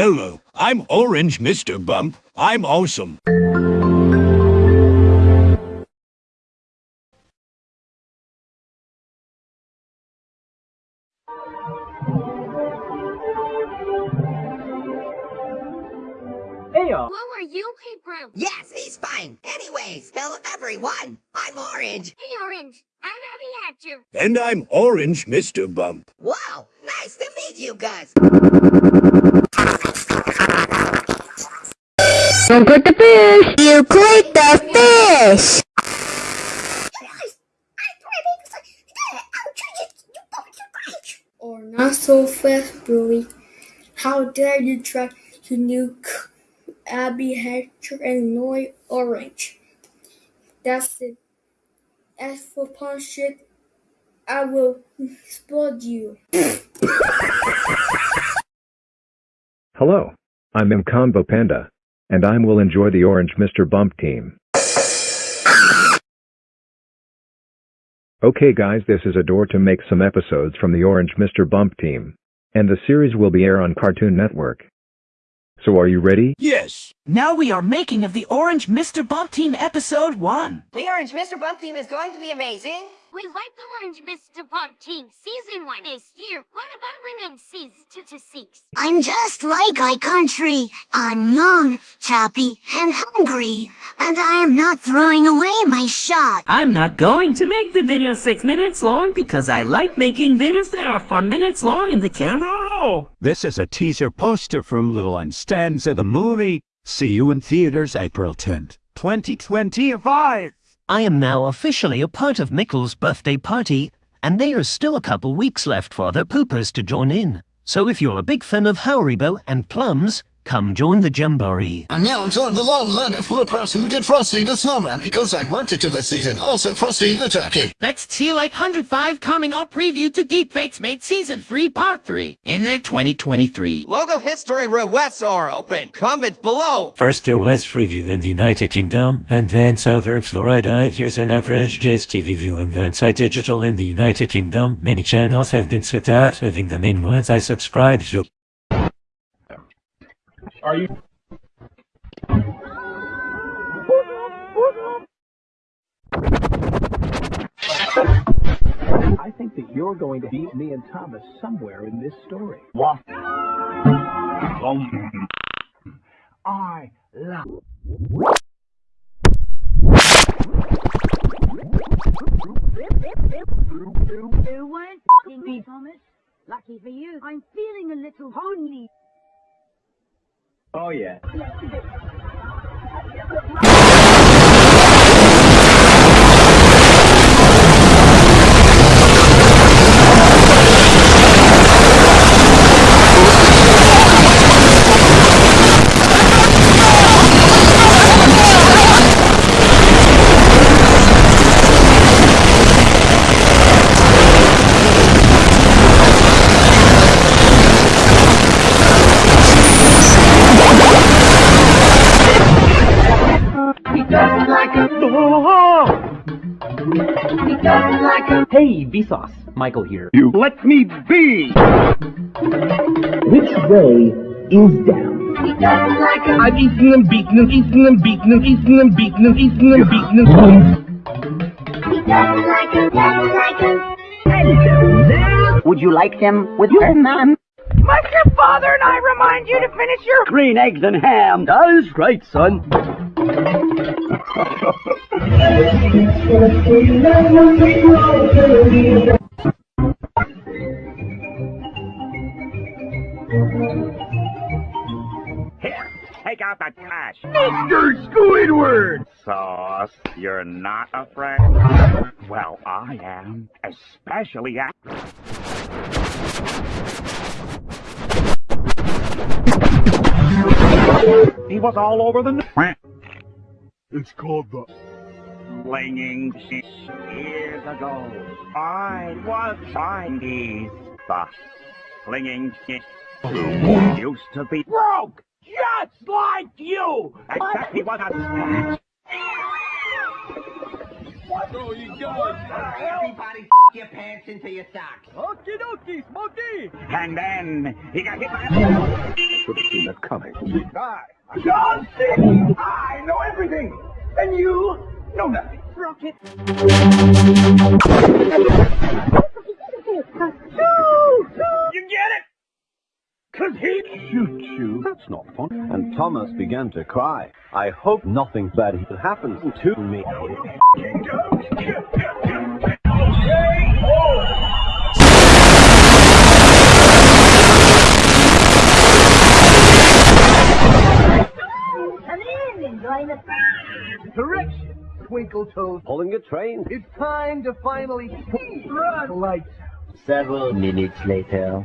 Hello, I'm Orange Mr. Bump. I'm awesome. Hey y'all. Are you, Hey Brown? Yes, he's fine. Anyways, hello everyone. I'm Orange. Hey Orange, I'm happy at you. And I'm Orange Mr. Bump. Wow, nice to meet you guys. Don't click the fish! You click the fish! or not so fast, Billy. How dare you try to nuke Abby Hatcher and Noy Orange? That's it. As for punch it, I will explode you. Hello, I'm Mcombo Panda, and I will enjoy the Orange Mr. Bump team. Okay guys this is a door to make some episodes from the Orange Mr. Bump team. And the series will be air on Cartoon Network. So are you ready? Yes. Now we are making of the Orange Mr. Bump Team Episode 1. The Orange Mr. Bump team is going to be amazing. We like the Orange Mr. Bump team. Season 1 is here. What about rename season 2 to 6? I'm just like I country. I'm young, choppy, and hungry. And I am not throwing away my shot. I'm not going to make the video 6 minutes long because I like making videos that are 4 minutes long in the camera roll. This is a teaser poster from Little and Stanza the movie. See you in theaters April 10th, 2025. I am now officially a part of Mickle's birthday party, and there is still a couple weeks left for other poopers to join in. So if you're a big fan of Haribo and plums, come join the Jamboree. And now join the long line of the person who did Frosty the Snowman because I wanted to this season. Also Frosty the Turkey. Let's see like 105 coming up preview to Deepfakes Made Season 3 Part 3 in the 2023. Logo history requests are open. Comment below. First there was preview in the United Kingdom, and then Southern Florida. Here's an average Jazz TV viewing inside digital in the United Kingdom. Many channels have been set out, having the main ones I subscribe to. Are you? I think that you're going to beat me and Thomas somewhere in this story. What? Oh, I love. You weren't f***ing me, Thomas. Lucky for you, I'm feeling a little lonely. Oh yeah. Hey, Vsauce. Michael here. You let me be! Which way is down? I've eaten them, beaten them, eaten them, beaten them, eaten them, beaten them, eaten them, beaten them. Would you like them with your mom? Must your father and I remind you to finish your Green eggs and ham. Does right, son. Here, take out the cash. Mr. Squidward! Sauce, you're not afraid? Well, I am. Especially at... He was all over the... It's called the... Flinging shit years ago. I was Chinese. The flinging shit oh. used to be broke, just like you. Except he was a Oh, you got Everybody your pants into your socks. Okie dokie, Smokey! And then he got hit by a... should have seen that coming. Hi, I'm John C. I know everything, and you know nothing. Rocket. You get it? Cause he Shoot you. That's not fun. And Thomas began to cry. I hope nothing bad happens to me. In the Correction, Twinkle Toes. Pulling a train. It's time to finally see run lights. Several minutes later.